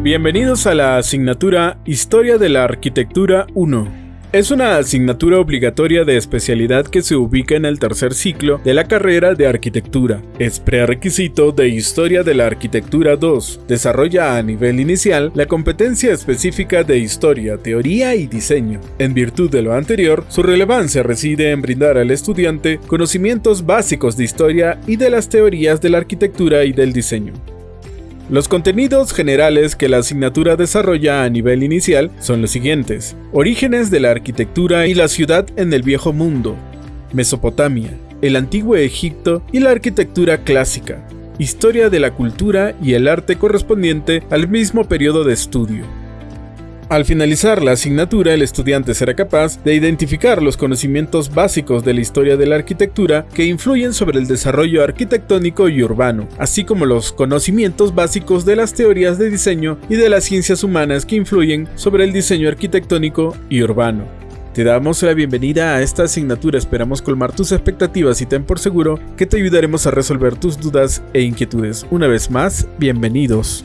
Bienvenidos a la asignatura Historia de la Arquitectura 1. Es una asignatura obligatoria de especialidad que se ubica en el tercer ciclo de la carrera de arquitectura. Es prerequisito de Historia de la Arquitectura 2. Desarrolla a nivel inicial la competencia específica de historia, teoría y diseño. En virtud de lo anterior, su relevancia reside en brindar al estudiante conocimientos básicos de historia y de las teorías de la arquitectura y del diseño. Los contenidos generales que la asignatura desarrolla a nivel inicial son los siguientes. Orígenes de la arquitectura y la ciudad en el Viejo Mundo. Mesopotamia, el Antiguo Egipto y la arquitectura clásica. Historia de la cultura y el arte correspondiente al mismo periodo de estudio. Al finalizar la asignatura, el estudiante será capaz de identificar los conocimientos básicos de la historia de la arquitectura que influyen sobre el desarrollo arquitectónico y urbano, así como los conocimientos básicos de las teorías de diseño y de las ciencias humanas que influyen sobre el diseño arquitectónico y urbano. Te damos la bienvenida a esta asignatura, esperamos colmar tus expectativas y ten por seguro que te ayudaremos a resolver tus dudas e inquietudes. Una vez más, bienvenidos.